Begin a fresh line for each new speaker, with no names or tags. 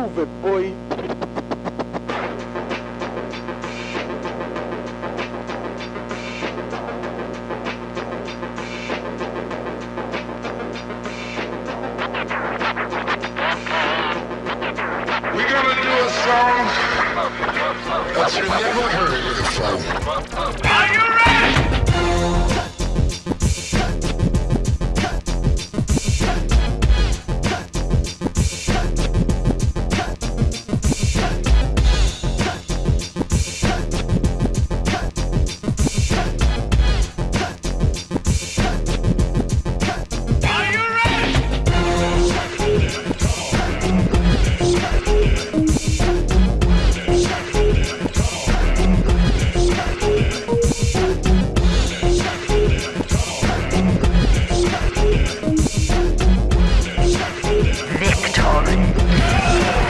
Move it, boy.
We're gonna do a song that you never heard before. Are you ready?